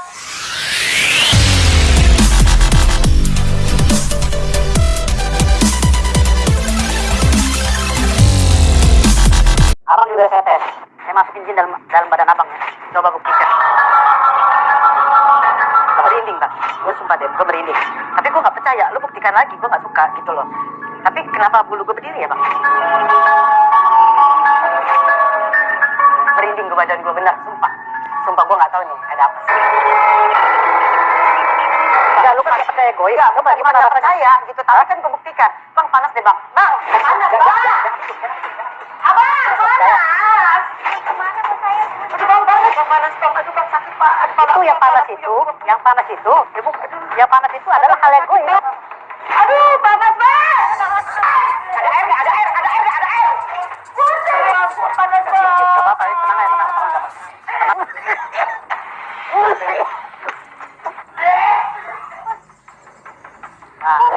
Abang juga saya tes. Saya masukin jin dalam, dalam badan abang. Coba buktikan. Gue merinding, Bang. Gue sumpah deh, gue merinding. Tapi gue gak percaya. Lu buktikan lagi, gue gak suka gitu loh. Tapi kenapa bulu gue berdiri ya, Bang? Merinding gue badan gue, benar, sumpah. Sumpah gue nggak tahu nih ada apa sih. Enggak, lu kan nggak percaya gue. Enggak, gue gimana nggak percaya gitu. Tapi kan gue buktikan. Bang panas deh bang. Bang, panas bang. Abang, panas. Ke mana mau saya? Aduh bang, panas, bang panas bang. Aduh bang sakit pak. Aduh, itu yang panas itu, yang panas itu, yang panas itu adalah hal yang gue. Ah.